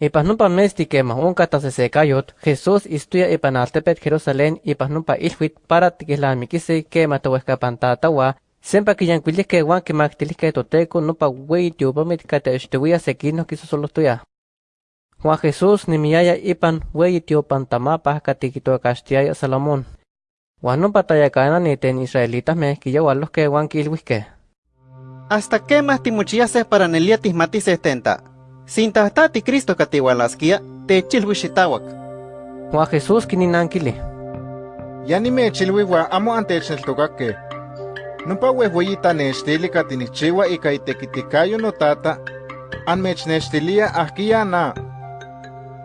Ipan numpa mesti quema unca tasesecayot, Jesús istuya ipan altepet Jerusalén ipan numpa ilhuit para tiquilamiquisi quema tohuescapantatawa, sempa quiyanquilihque huan quimactilihque toteco numpa wei tiopamit catextehuia sequino quisosolostuya. Juan Jesús nimiyaya ipan wei tiopantamapa catiquitocastiaya Salomón. Juan numpa tayacanani ten israelitas me quiyawalosque huan quilhuisque. ¿Hasta qué más timuchiases para nelia tismatises tenta? Sin tahtati Cristo catihualasquia, te chilhuixitawak. Juan Jesús quininanquili. Ya ni me chilhuihua amo antechneltocaque. Numpa huehueyita nechtili catinichiwa ika itekitikayo no tata, anmechnextilia ahkia na.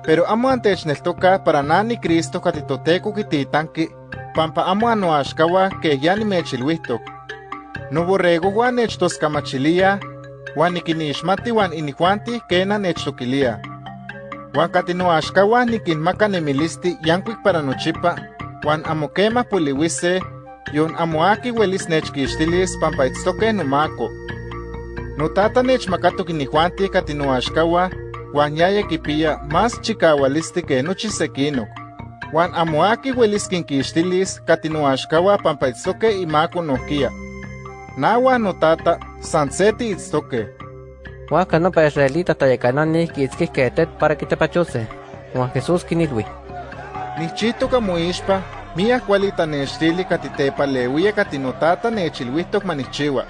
Pero amo antechneltoca para nani Cristo catitoteco kititanki, pampa amo anoaxkawa que ya ni mechilhuihtok. No borrego huan nechtoscamachilia, huan nikinixmati huan inihuanti kena nechtoquilia. Huan katinoaxkawa nikinmaka nemilisti yankuik para nochipa, huan amo kema poliwise, yon amo aki welis nechkixtilis pampa itztoke nomako. Notata nechmakatok inihuanti katinoaxkawa, huan yaya kipia más chikawalisti ke nochi sekinok. Huan amo aki welis kinkixtilis katinoaxkawa pampa itztoke imako nohkia. Nawa notata sanseti itztoke. Juan canopa israelita tayacanani quitzquihque tet para quitepachose. Juan Jesús quinilhui. Nichitoka moixpa, mia kuali tanextili katitepaleuia katinotata nechilhuihtok manichiwa.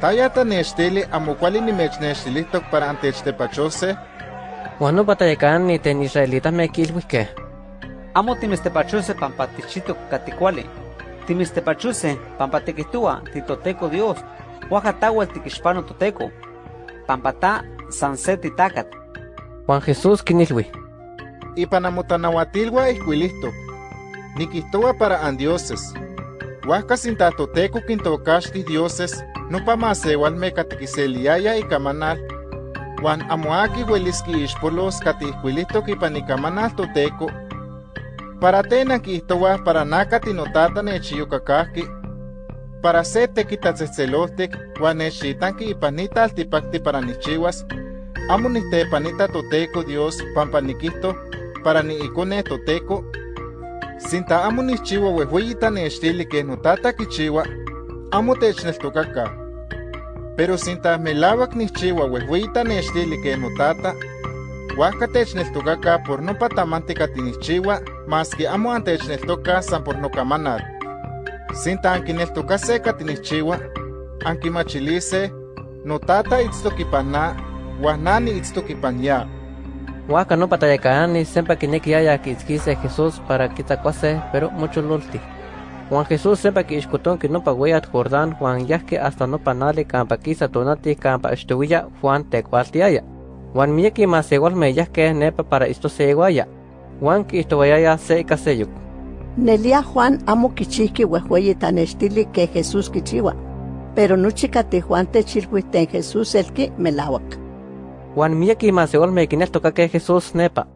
Taya tanextili amo kuali nimechnextilihtok para antechtepachose, Juan nopa tayacanani ten israelitas me quilhuisque. Amo timistepachuse pampa tichito caticuali. Timistepachuse pampa tiquitua titoteco Dios. Huajatawel tiquixpano toteco. Pampa ta sanseti tacat. Juan Jesús quinilhui. ipan amotanahuatilwa ihkuilihtok. Nikihtowa para andioses. Huajka sintatoteco kintokaxti dioses, nopa masewalme katikiseliaya ikamanal, huan amo aki uelis kiixpolos katihkuilihtok ipan ikamanal toteco, para tena kihtowa para naka tinotata nechiyokakahki, para se tekitatzetzeloltik huan nechitanki ipan nita altipakti para nichiwas, amo nitepanita toteco Dios pampa nikihto para ni ikone toteco, sinta amo nichiwa wehueyita nechtili ke notata kichiwa, amo techneltokaka. Pero sinta melawak nichiwa wehueyita nechtili ke notata, huajka techneltokaka por nopa tamanti katinichiwa, maski amo antechneltoka san por nokamanal. Sinta ankineltokase katinichiwa, ankimachilise, notata itztokipana, huanani itztokipanya. Juan canopa tayacanani sempa quinequiaya quitzquise Jesús para quitacuase, pero mucho lulti. Juan Jesús sempa quiixcoton que nopa weyat Jordán Juan yahque hasta nopa nali campa quisa tonati campa estuilla Juan tecualtiaya. Juan mieki mas igualme yahque nepa para esto se iguaya. Juan quiixtowayaya se caseyuk. Nelia Juan amo kichihki huehueyi tanextili que Jesús kichiwa. Pero nuchikati Juan techilhuiten Jesús el que melawak. Juan mieki mas igualme quineltocaque Jesús nepa.